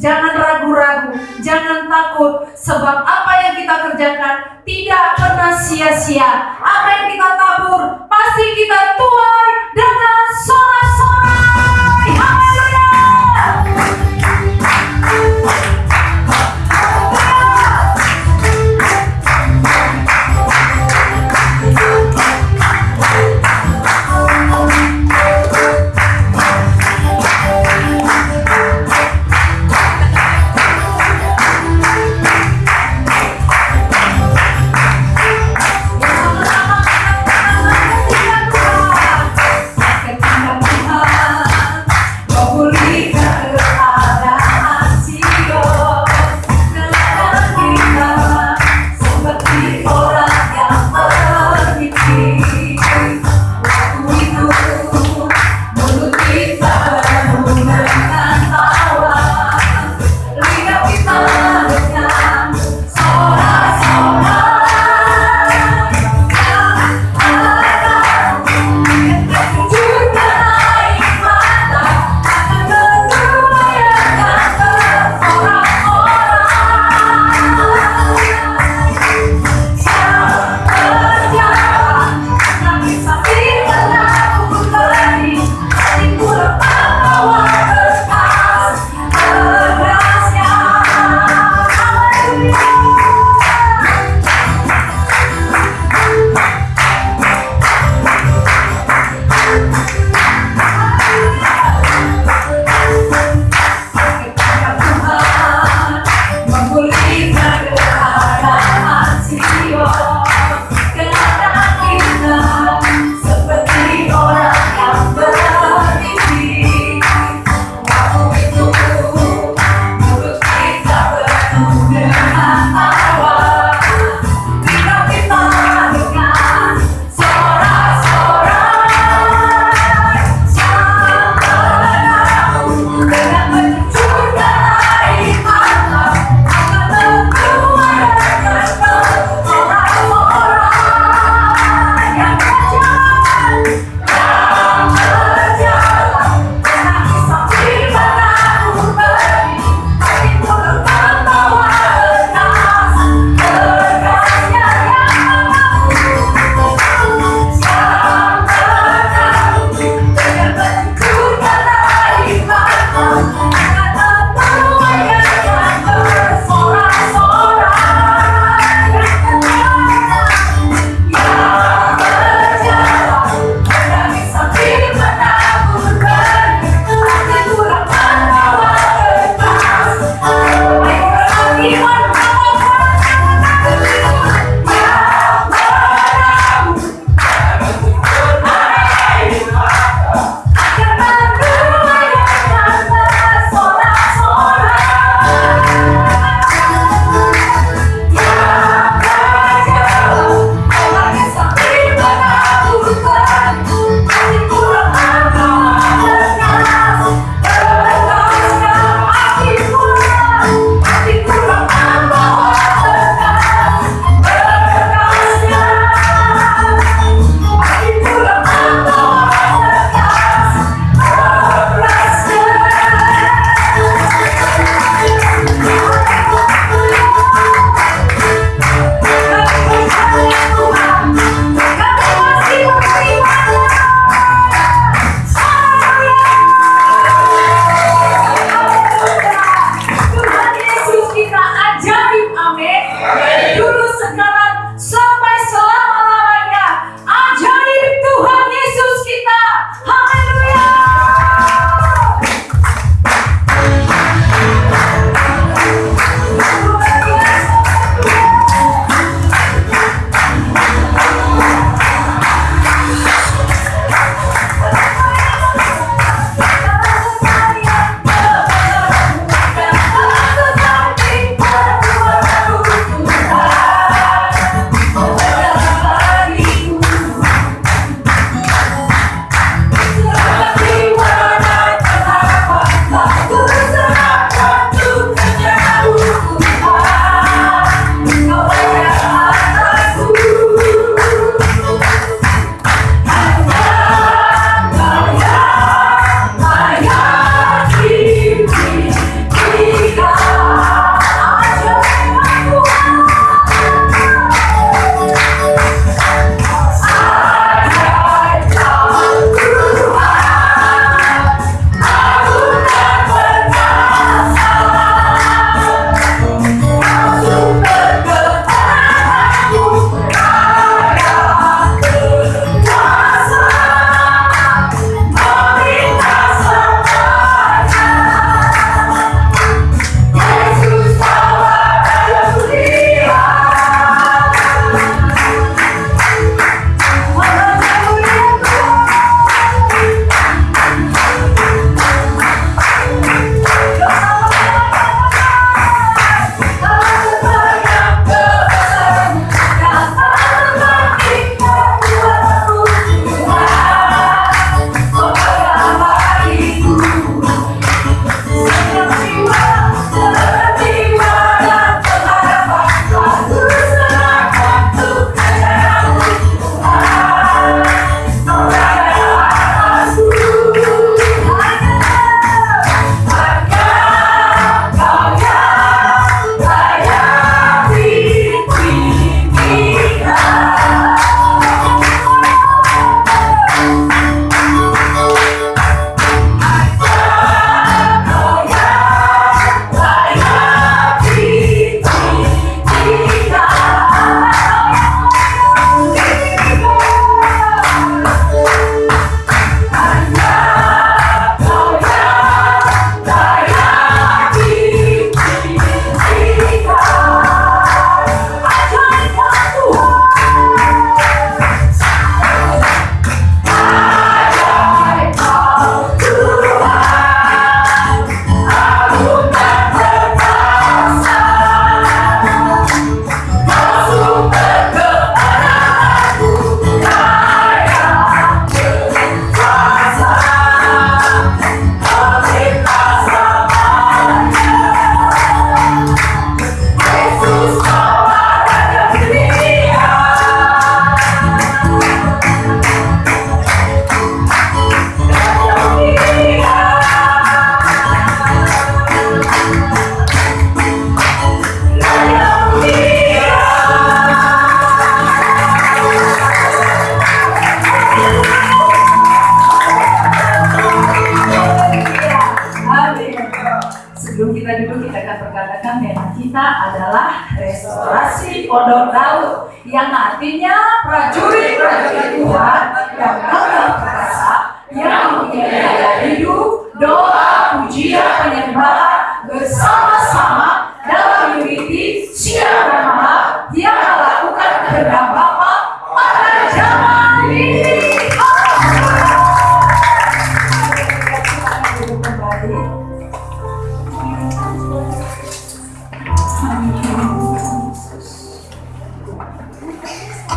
Jangan ragu-ragu, jangan takut, sebab apa yang kita kerjakan tidak pernah sia-sia. Apa yang kita tabur restorasi Pondok Laut yang artinya prajurit-prajurit Tuhan yang gagal perasa yang mengiringi hidup, doa, pujian, penyembahan bersama-sama dalam unity siang dan malam dia